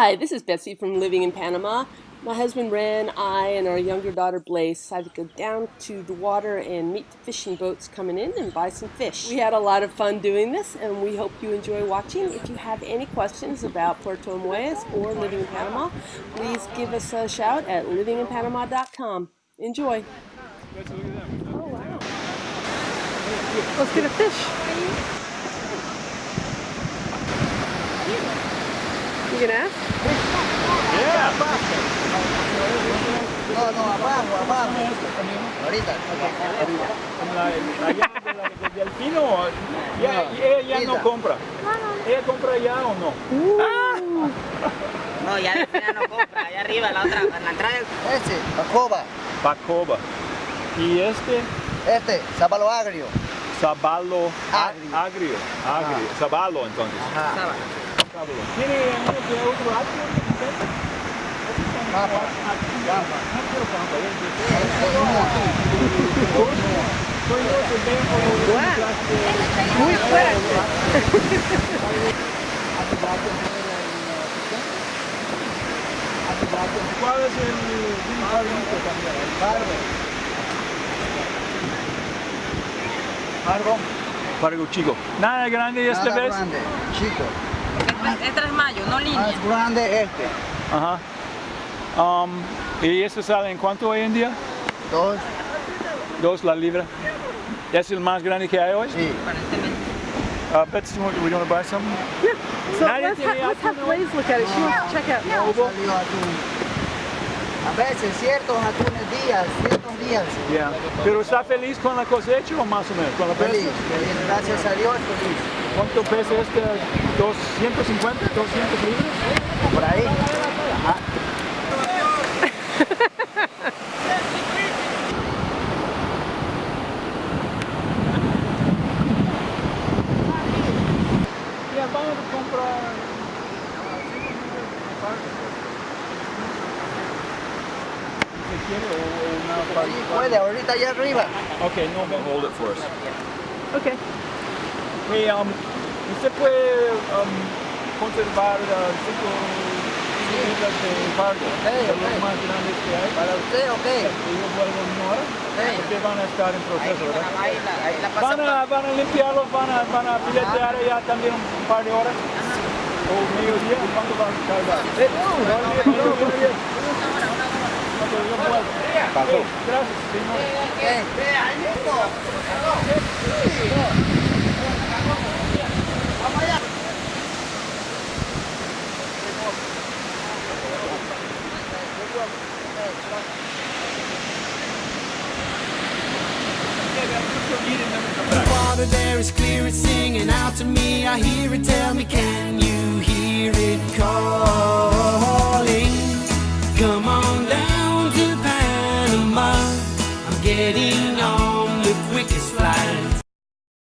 Hi, this is Betsy from Living in Panama. My husband Ren, I, and our younger daughter Blaze decided to go down to the water and meet the fishing boats coming in and buy some fish. We had a lot of fun doing this and we hope you enjoy watching. If you have any questions about Puerto Muelles or living in Panama, please give us a shout at livinginpanama.com. Enjoy. Oh, wow. Let's get a fish. You gonna ask? Ahorita. Allá de la, de Delfino, ya, ella ya no compra. ¿Ella compra ya o no? No, ya, ya no compra, allá arriba, la otra, en la entrada del... Ese, Bacoba. Bacoba. Y este, Este, Sábalo Agrio. sabalo a- Agrio. agrio. Agrio. Sabalo entonces. Ajá. Sabalo. ¿Tiene uno que otro agrio? Muy fuerte. ¿Cuál es el favorito también? El Barbe. Fargo. Fargo chico. Nada grande esta Nada vez. grande, chico. Este es 3 mayo, no línea. Más grande este. Ajá. Um, ¿Y este sale en cuánto hoy en día? Dos. Dos la libra. ¿Es el más grande que hay hoy? Sí. Uh, Betsy, we we want to buy some? So Nadie let's, ha let's have. Blaze look at it. She wants to check out. A veces ciertos atunes días, ciertos días. Yeah. ¿Pero está feliz con la cosecha o más o menos? ¿Con la Feliz, pesca? feliz, gracias a Dios, feliz. ¿Cuánto pesa este? ¿250? ¿200 libras? Por ahí. Puede, ahorita allá arriba. Okay, no, no. Hold it for us. Okay. Hey, um, ¿usted puede um, conservar uh, cinco libras de fardo? Ok, de ok. los más grandes que hay. Para usted, ok. Y yo vuelvo en una hora. Porque van a estar en proceso, ¿verdad? Ahí la, ahí la Van a, van a limpiarlos, van a, van a filetear ya también un par de horas. O mediodía, ¿cuánto van a tardar? Eh, buenos días, buenos días. Ok, yo vuelvo. Pasó. Ok, Gracias, señor. water there is clear, it's singing out to me. I hear it, getting